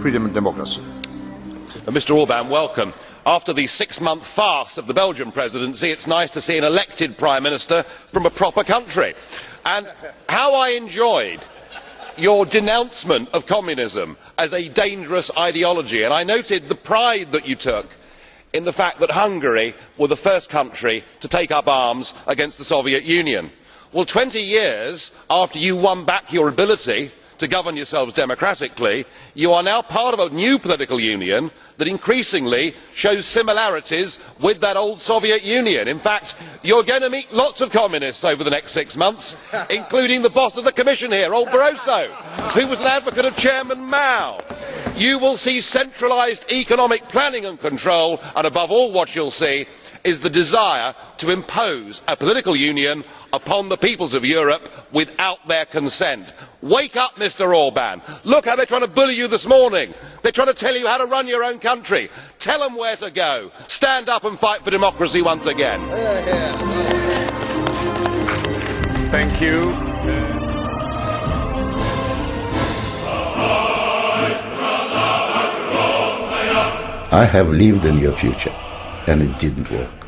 freedom and democracy. Uh, Mr Orban, welcome. After the six month farce of the Belgian presidency, it is nice to see an elected Prime Minister from a proper country. And how I enjoyed your denouncement of communism as a dangerous ideology, and I noted the pride that you took in the fact that Hungary was the first country to take up arms against the Soviet Union. Well, twenty years after you won back your ability to govern yourselves democratically, you are now part of a new political union that increasingly shows similarities with that old Soviet Union. In fact, you are going to meet lots of communists over the next six months, including the boss of the Commission here, old Barroso, who was an advocate of Chairman Mao. You will see centralised economic planning and control, and above all what you will see is the desire to impose a political union upon the peoples of Europe without their consent. Wake up, Mr Orban. Look how they are trying to bully you this morning. They are trying to tell you how to run your own country. Tell them where to go. Stand up and fight for democracy once again. I have lived in your future and it didn't work.